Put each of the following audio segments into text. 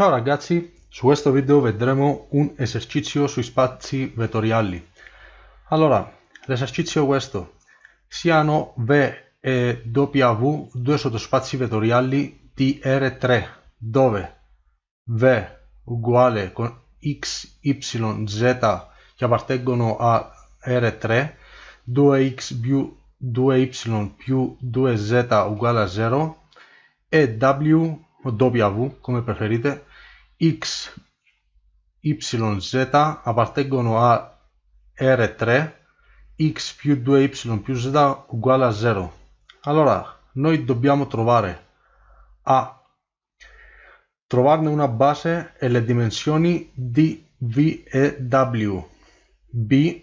Ciao ragazzi, su questo video vedremo un esercizio sui spazi vettoriali. Allora, l'esercizio è questo. Siano V e W due sottospazi vettoriali di R3 dove V uguale con x, y, z che appartengono a R3 2x più 2y più 2z uguale a 0 e W o W come preferite x, y, z appartengono a R3 x più 2y più z uguale a 0 allora noi dobbiamo trovare a. Trovarne una base e le dimensioni di v e w. B.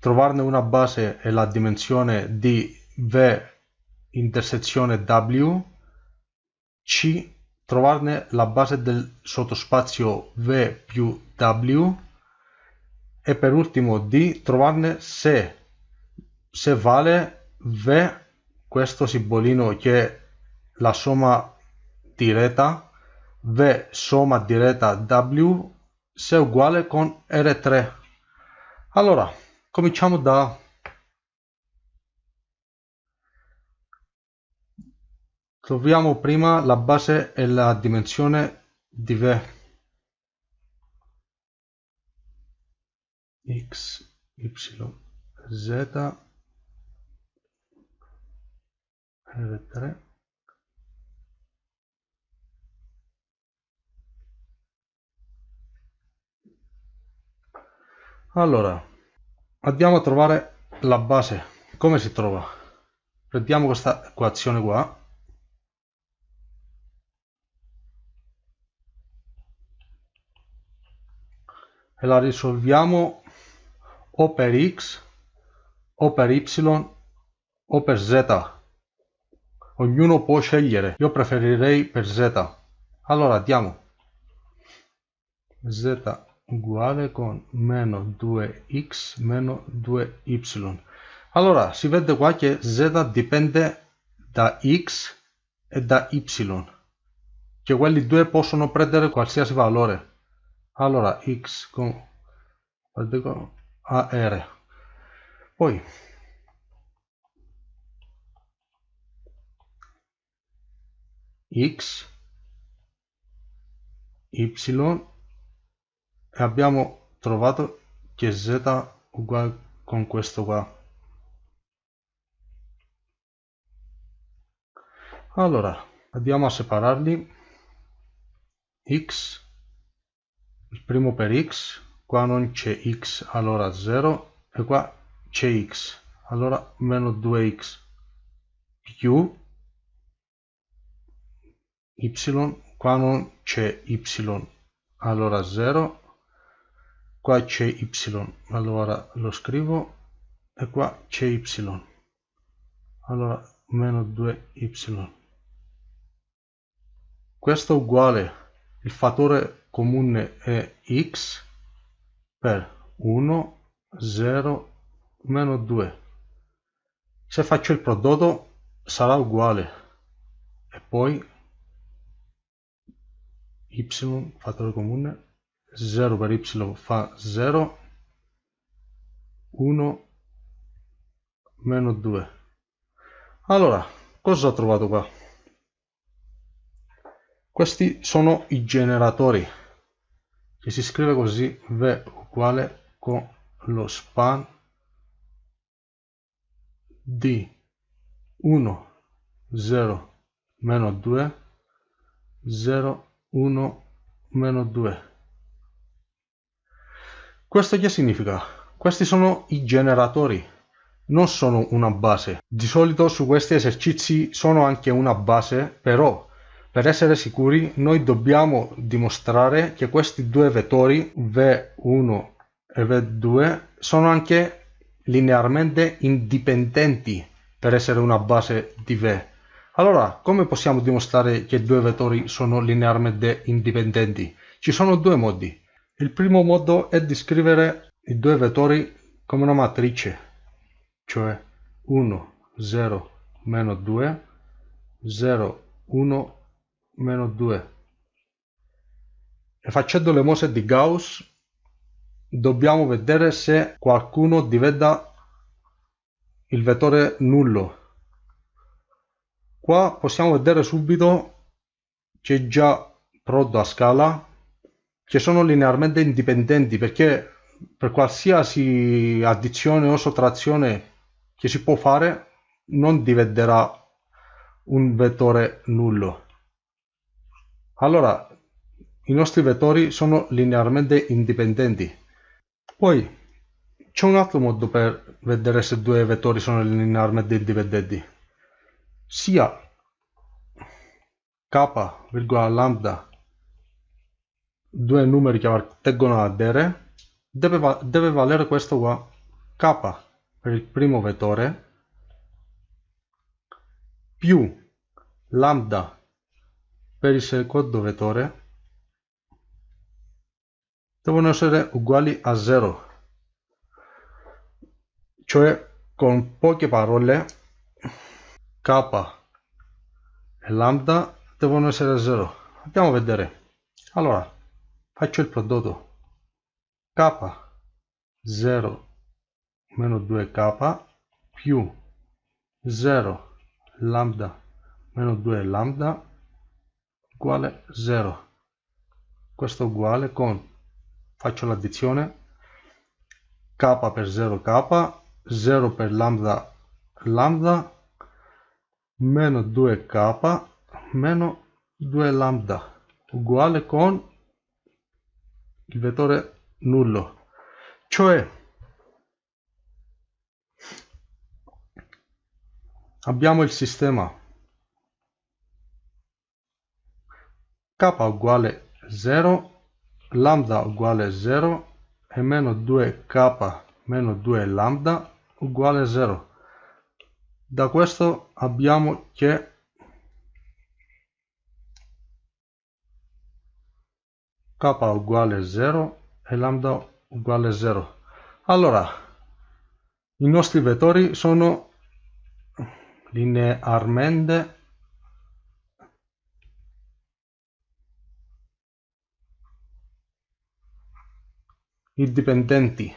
Trovarne una base e la dimensione di v intersezione w. C trovarne la base del sottospazio V più W e per ultimo D trovarne se, se vale V, questo simbolino che è la somma diretta, V somma diretta W se è uguale con R3. Allora, cominciamo da Troviamo prima la base e la dimensione di V. x, y, z, R3. Allora, andiamo a trovare la base. Come si trova? Prendiamo questa equazione qua e la risolviamo o per x o per y o per z. Ognuno può scegliere. Io preferirei per z. Allora diamo. Z uguale con meno 2x meno 2y allora si vede qua che z dipende da x e da y che quelli due possono prendere qualsiasi valore allora x con AR poi x y e abbiamo trovato che z uguale con questo qua. Allora andiamo a separarli. X il primo per x qua non c'è x allora 0 e qua c'è x allora meno 2x più y qua non c'è y allora 0 qua c'è y allora lo scrivo e qua c'è y allora meno 2y questo è uguale il fattore comune è x per 1, 0, meno 2. Se faccio il prodotto sarà uguale. E poi y fattore comune 0 per y fa 0 1 meno 2 allora cosa ho trovato qua? Questi sono i generatori che si scrive così V uguale con lo span di 1 0 meno 2 0 1 meno 2 questo che significa? questi sono i generatori non sono una base di solito su questi esercizi sono anche una base però per essere sicuri noi dobbiamo dimostrare che questi due vettori V1 e V2 sono anche linearmente indipendenti per essere una base di V. Allora, come possiamo dimostrare che due vettori sono linearmente indipendenti? Ci sono due modi. Il primo modo è di scrivere i due vettori come una matrice, cioè 1, 0, meno 2, 0, 1, meno 2 e facendo le mosse di Gauss dobbiamo vedere se qualcuno diventa il vettore nullo. Qua possiamo vedere subito che già prodotto a scala che sono linearmente indipendenti perché per qualsiasi addizione o sottrazione che si può fare non diventerà un vettore nullo allora i nostri vettori sono linearmente indipendenti poi c'è un altro modo per vedere se due vettori sono linearmente indipendenti. Sia k, lambda, due numeri che appartengono ad R, deve, deve valere questo qua, k per il primo vettore, più lambda per il secondo vettore, devono essere uguali a 0 cioè con poche parole k e lambda devono essere 0 andiamo a vedere. Allora faccio il prodotto. K 0 meno 2k più 0 lambda meno 2 lambda uguale 0 questo uguale con faccio l'addizione k per 0 k 0 per lambda lambda meno 2k meno 2 lambda uguale con il vettore nullo. Cioè abbiamo il sistema k uguale 0 lambda uguale 0 e meno 2k meno 2 lambda uguale 0 da questo abbiamo che k uguale 0 e lambda uguale 0 allora i nostri vettori sono linearmente indipendenti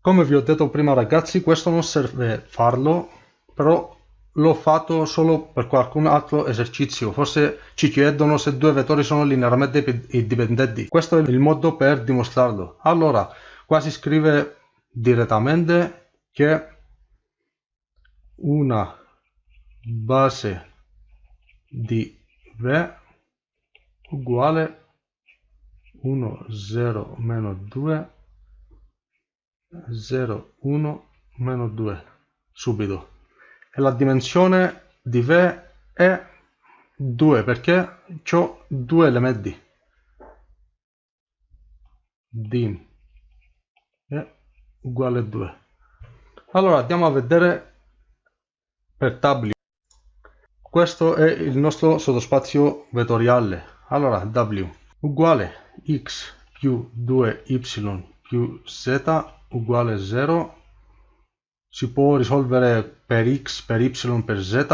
come vi ho detto prima ragazzi questo non serve farlo però l'ho fatto solo per qualcun altro esercizio. Forse ci chiedono se due vettori sono linearmente indipendenti questo è il modo per dimostrarlo. Allora qua si scrive direttamente che una base di V uguale 1 0 meno 2 0 1 meno 2 subito. E la dimensione di V è 2 perché ho due elementi. Dim è uguale a 2 allora andiamo a vedere per W. Questo è il nostro sottospazio vettoriale allora W uguale x più 2y più z uguale 0 si può risolvere per x, per y, per z.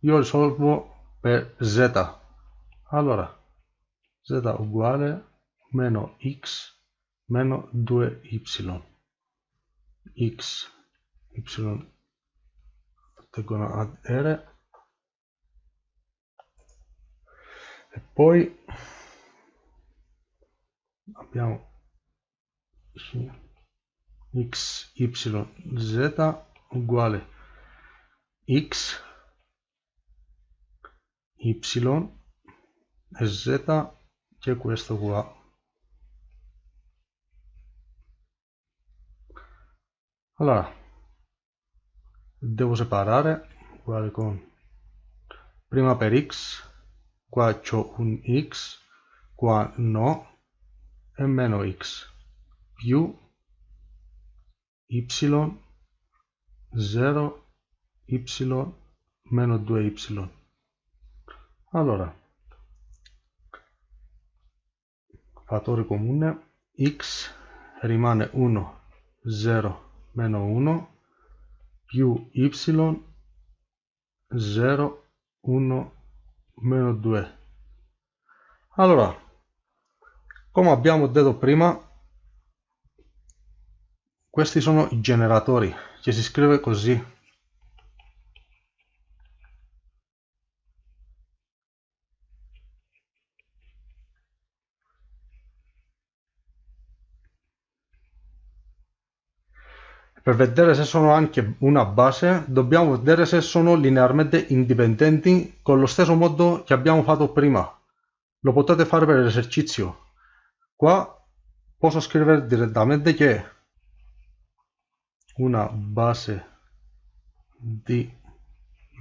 Io risolvo per z. Allora z uguale meno x meno 2y x y attengono ad r. E poi abbiamo x, y, z uguale x, y e z che è questo qua. Allora, devo separare uguale con prima per x, qua c'ho un x, qua no, e meno x, più y 0 y meno 2y allora fattore comune x rimane 1 0 meno 1 più y 0 1 meno 2 allora come abbiamo detto prima questi sono i generatori che si scrive così Per vedere se sono anche una base dobbiamo vedere se sono linearmente indipendenti con lo stesso modo che abbiamo fatto prima. Lo potete fare per l'esercizio. Qua posso scrivere direttamente che una base di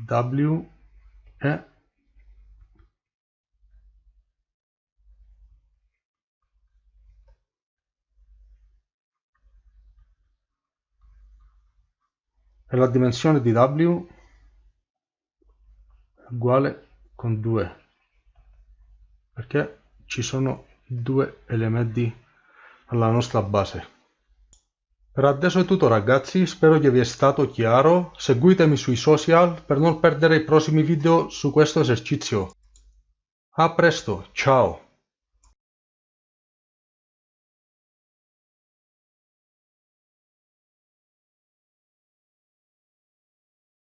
W è e la dimensione di W è uguale con 2 perché ci sono due elementi alla nostra base. Per adesso è tutto ragazzi, spero che vi è stato chiaro, seguitemi sui social per non perdere i prossimi video su questo esercizio. A presto, ciao!